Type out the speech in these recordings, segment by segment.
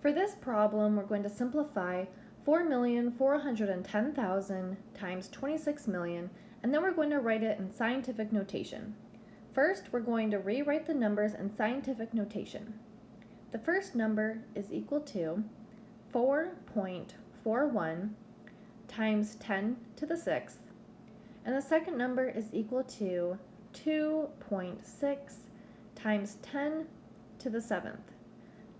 For this problem, we're going to simplify 4,410,000 times 26 million, and then we're going to write it in scientific notation. First, we're going to rewrite the numbers in scientific notation. The first number is equal to 4.41 times 10 to the sixth, and the second number is equal to 2.6 times 10 to the seventh.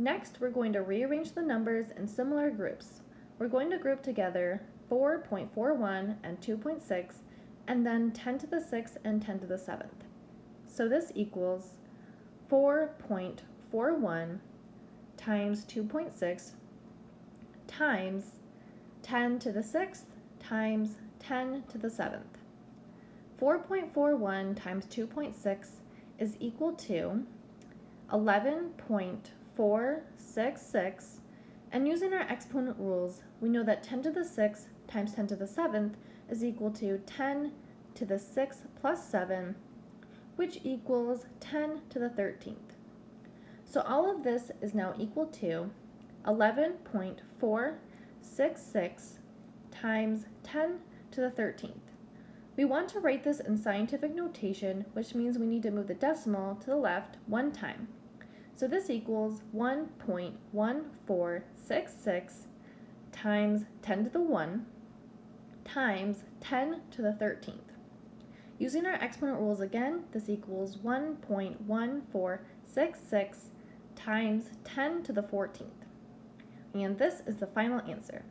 Next, we're going to rearrange the numbers in similar groups. We're going to group together 4.41 and 2.6, and then 10 to the 6th and 10 to the 7th. So this equals 4.41 times 2.6 times 10 to the 6th times 10 to the 7th. 4.41 times 2.6 is equal to 11.41 4, 6, 6, and using our exponent rules, we know that 10 to the 6th times 10 to the 7th is equal to 10 to the 6th plus 7, which equals 10 to the 13th. So all of this is now equal to 11.466 times 10 to the 13th. We want to write this in scientific notation, which means we need to move the decimal to the left one time. So this equals 1.1466 times 10 to the 1 times 10 to the 13th. Using our exponent rules again, this equals 1.1466 times 10 to the 14th. And this is the final answer.